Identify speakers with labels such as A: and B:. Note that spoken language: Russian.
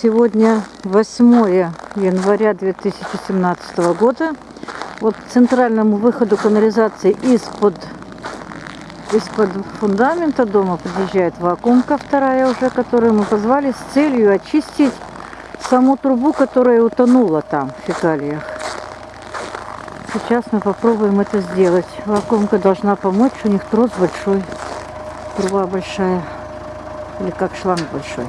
A: Сегодня 8 января 2017 года. Вот к центральному выходу канализации из-под из-под фундамента дома подъезжает вакуумка вторая уже, которую мы позвали с целью очистить саму трубу, которая утонула там в фекалиях. Сейчас мы попробуем это сделать. Вакуумка должна помочь, у них трос большой, труба большая, или как шланг большой.